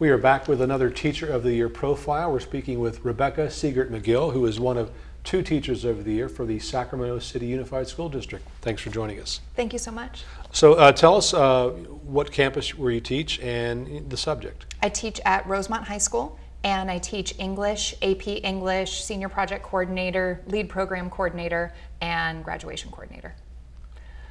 We are back with another Teacher of the Year profile. We're speaking with Rebecca Siegert McGill, who is one of two Teachers of the Year for the Sacramento City Unified School District. Thanks for joining us. Thank you so much. So uh, tell us uh, what campus where you teach and the subject. I teach at Rosemont High School and I teach English, AP English, Senior Project Coordinator, Lead Program Coordinator, and Graduation Coordinator.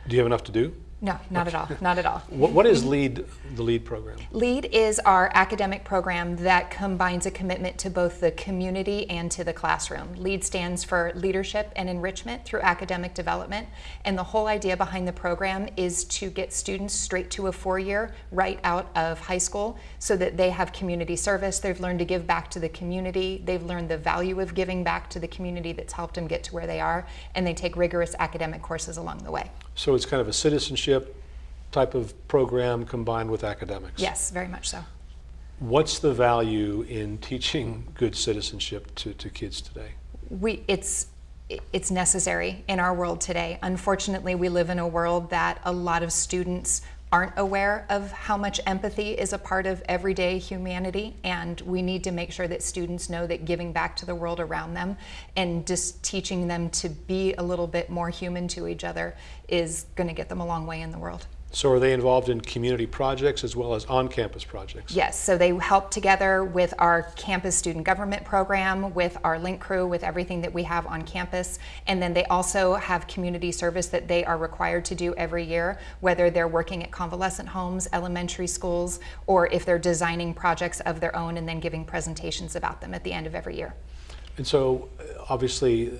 Do you have enough to do? No, not at all, not at all. What, what is LEAD, the LEAD program? LEAD is our academic program that combines a commitment to both the community and to the classroom. LEAD stands for Leadership and Enrichment through Academic Development, and the whole idea behind the program is to get students straight to a four-year right out of high school so that they have community service, they've learned to give back to the community, they've learned the value of giving back to the community that's helped them get to where they are, and they take rigorous academic courses along the way. So it's kind of a citizenship type of program combined with academics. Yes, very much so. What's the value in teaching good citizenship to, to kids today? We, it's, it's necessary in our world today. Unfortunately, we live in a world that a lot of students aren't aware of how much empathy is a part of everyday humanity and we need to make sure that students know that giving back to the world around them and just teaching them to be a little bit more human to each other is going to get them a long way in the world. So are they involved in community projects as well as on-campus projects? Yes, so they help together with our campus student government program, with our link crew, with everything that we have on campus. And then they also have community service that they are required to do every year, whether they're working at convalescent homes, elementary schools, or if they're designing projects of their own and then giving presentations about them at the end of every year. And so uh, obviously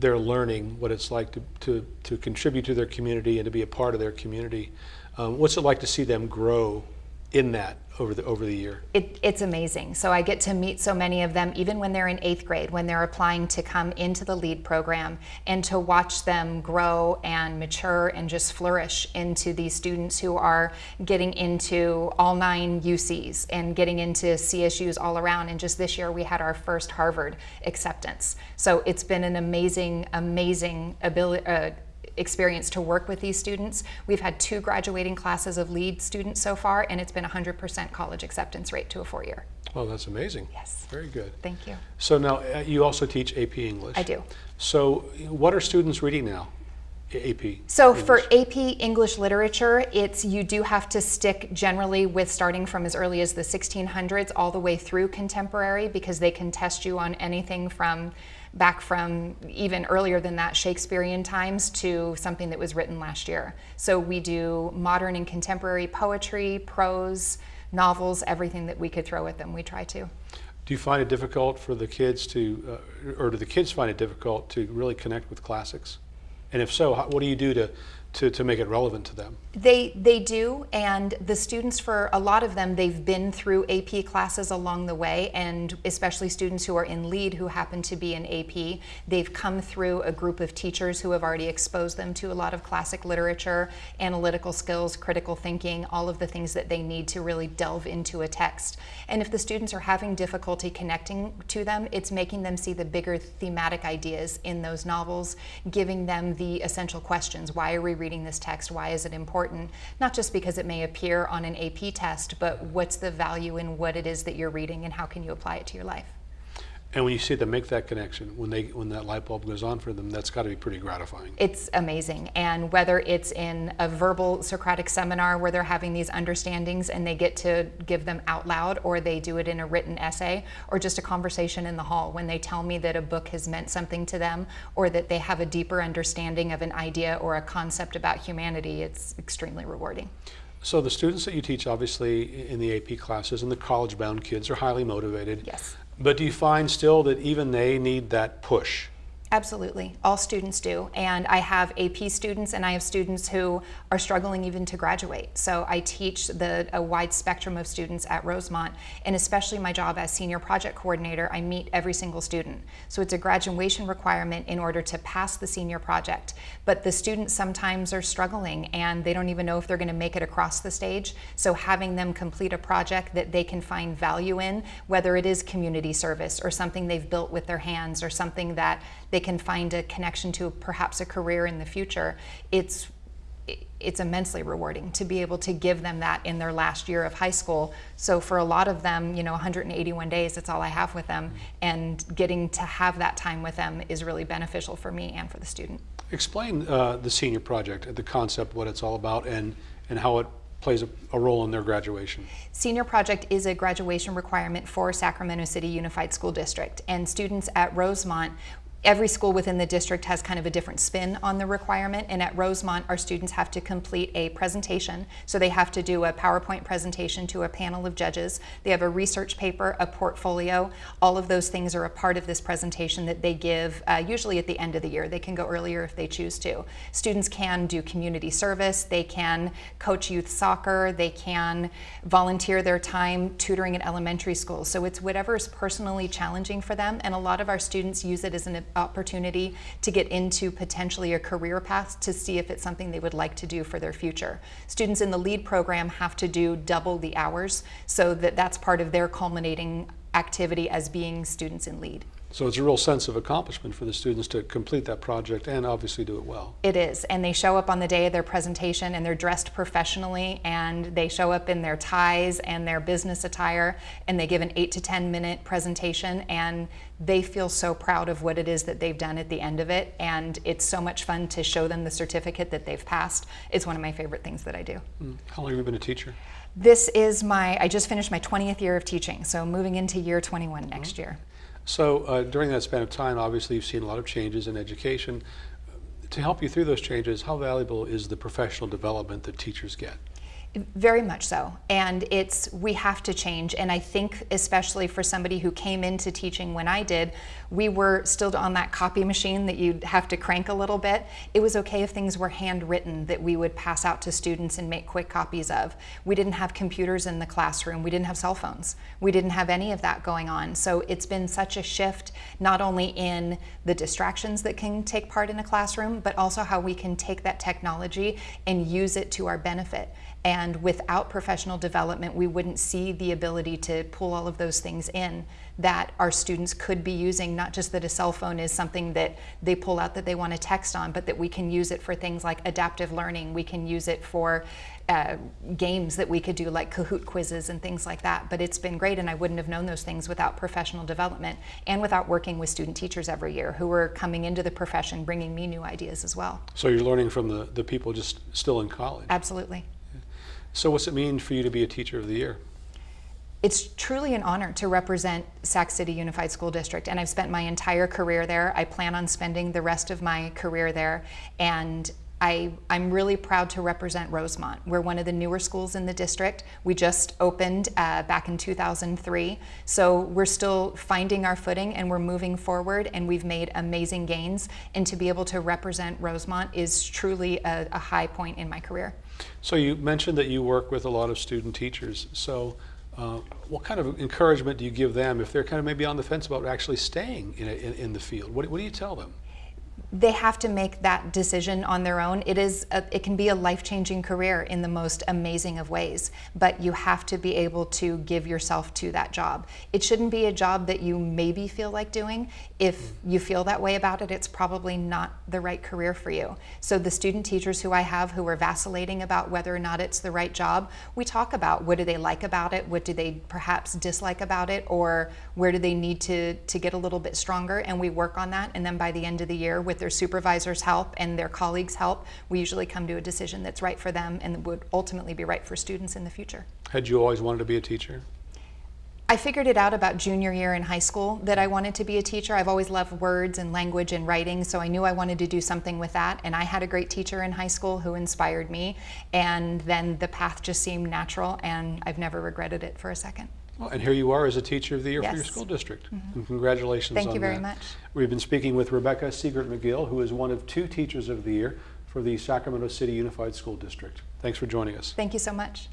they're learning what it's like to, to, to contribute to their community and to be a part of their community. Um, what's it like to see them grow in that over the over the year? It, it's amazing. So I get to meet so many of them, even when they're in eighth grade, when they're applying to come into the LEAD program, and to watch them grow and mature and just flourish into these students who are getting into all nine UCs and getting into CSUs all around. And just this year, we had our first Harvard acceptance. So it's been an amazing, amazing ability. Uh, experience to work with these students. We've had two graduating classes of LEAD students so far, and it's been 100% college acceptance rate to a four-year. Oh, that's amazing. Yes. Very good. Thank you. So now, uh, you also teach AP English. I do. So what are students reading now? AP. So English. for AP English literature, it's you do have to stick generally with starting from as early as the 1600s all the way through contemporary because they can test you on anything from back from even earlier than that Shakespearean times to something that was written last year. So we do modern and contemporary poetry, prose, novels, everything that we could throw at them, we try to. Do you find it difficult for the kids to, uh, or do the kids find it difficult to really connect with classics? And if so, how, what do you do to to, to make it relevant to them? They, they do, and the students, for a lot of them, they've been through AP classes along the way, and especially students who are in lead who happen to be in AP, they've come through a group of teachers who have already exposed them to a lot of classic literature, analytical skills, critical thinking, all of the things that they need to really delve into a text. And if the students are having difficulty connecting to them, it's making them see the bigger thematic ideas in those novels, giving them the essential questions. Why are we reading this text? Why is it important? Not just because it may appear on an AP test, but what's the value in what it is that you're reading and how can you apply it to your life? And when you see them make that connection, when they when that light bulb goes on for them, that's got to be pretty gratifying. It's amazing. And whether it's in a verbal Socratic seminar where they're having these understandings and they get to give them out loud, or they do it in a written essay, or just a conversation in the hall when they tell me that a book has meant something to them, or that they have a deeper understanding of an idea or a concept about humanity, it's extremely rewarding. So the students that you teach, obviously, in the AP classes and the college-bound kids are highly motivated. Yes. But do you find still that even they need that push? Absolutely, all students do. And I have AP students and I have students who are struggling even to graduate. So I teach the, a wide spectrum of students at Rosemont and especially my job as senior project coordinator, I meet every single student. So it's a graduation requirement in order to pass the senior project. But the students sometimes are struggling and they don't even know if they're gonna make it across the stage. So having them complete a project that they can find value in, whether it is community service or something they've built with their hands or something that they can find a connection to perhaps a career in the future, it's it's immensely rewarding to be able to give them that in their last year of high school. So for a lot of them, you know, 181 days, that's all I have with them. And getting to have that time with them is really beneficial for me and for the student. Explain uh, the senior project, the concept, what it's all about, and, and how it plays a, a role in their graduation. Senior Project is a graduation requirement for Sacramento City Unified School District, and students at Rosemont, every school within the district has kind of a different spin on the requirement, and at Rosemont, our students have to complete a presentation. So they have to do a PowerPoint presentation to a panel of judges. They have a research paper, a portfolio. All of those things are a part of this presentation that they give uh, usually at the end of the year. They can go earlier if they choose to. Students can do community service, they can coach youth soccer, they can volunteer their time tutoring at elementary schools. So it's whatever is personally challenging for them, and a lot of our students use it as an opportunity to get into potentially a career path to see if it's something they would like to do for their future. Students in the LEAD program have to do double the hours, so that that's part of their culminating activity as being students in LEAD. So it's a real sense of accomplishment for the students to complete that project and obviously do it well. It is, and they show up on the day of their presentation and they're dressed professionally and they show up in their ties and their business attire and they give an eight to 10 minute presentation and they feel so proud of what it is that they've done at the end of it and it's so much fun to show them the certificate that they've passed. It's one of my favorite things that I do. Mm. How long have you been a teacher? This is my, I just finished my 20th year of teaching, so moving into year 21 next year. So uh, during that span of time, obviously you've seen a lot of changes in education. To help you through those changes, how valuable is the professional development that teachers get? Very much so. And it's, we have to change. And I think, especially for somebody who came into teaching when I did, we were still on that copy machine that you'd have to crank a little bit. It was okay if things were handwritten that we would pass out to students and make quick copies of. We didn't have computers in the classroom. We didn't have cell phones. We didn't have any of that going on. So it's been such a shift, not only in the distractions that can take part in a classroom, but also how we can take that technology and use it to our benefit. And without professional development, we wouldn't see the ability to pull all of those things in that our students could be using, not just that a cell phone is something that they pull out that they want to text on, but that we can use it for things like adaptive learning. We can use it for uh, games that we could do like Kahoot quizzes and things like that. But it's been great, and I wouldn't have known those things without professional development and without working with student teachers every year who are coming into the profession bringing me new ideas as well. So you're learning from the, the people just still in college. Absolutely. So what's it mean for you to be a teacher of the year? It's truly an honor to represent Sac City Unified School District, and I've spent my entire career there. I plan on spending the rest of my career there, and I, am really proud to represent Rosemont. We're one of the newer schools in the district. We just opened uh, back in 2003, so we're still finding our footing and we're moving forward, and we've made amazing gains. And to be able to represent Rosemont is truly a, a high point in my career. So you mentioned that you work with a lot of student teachers. So uh, what kind of encouragement do you give them if they're kind of maybe on the fence about actually staying in, a, in, in, the field? What, what do you tell them? They have to make that decision on their own. It is a, it can be a life-changing career in the most amazing of ways, but you have to be able to give yourself to that job. It shouldn't be a job that you maybe feel like doing. If you feel that way about it, it's probably not the right career for you. So the student teachers who I have who are vacillating about whether or not it's the right job, we talk about what do they like about it, what do they perhaps dislike about it, or where do they need to, to get a little bit stronger, and we work on that, and then by the end of the year with their supervisor's help and their colleagues' help, we usually come to a decision that's right for them and would ultimately be right for students in the future. Had you always wanted to be a teacher? I figured it out about junior year in high school that I wanted to be a teacher. I've always loved words and language and writing, so I knew I wanted to do something with that. And I had a great teacher in high school who inspired me. And then the path just seemed natural, and I've never regretted it for a second. Well, and here you are as a teacher of the year yes. for your school district. Mm -hmm. And congratulations Thank on you very that. much. We've been speaking with Rebecca Siegert McGill, who is one of two teachers of the year for the Sacramento City Unified School District. Thanks for joining us. Thank you so much.